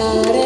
estaré.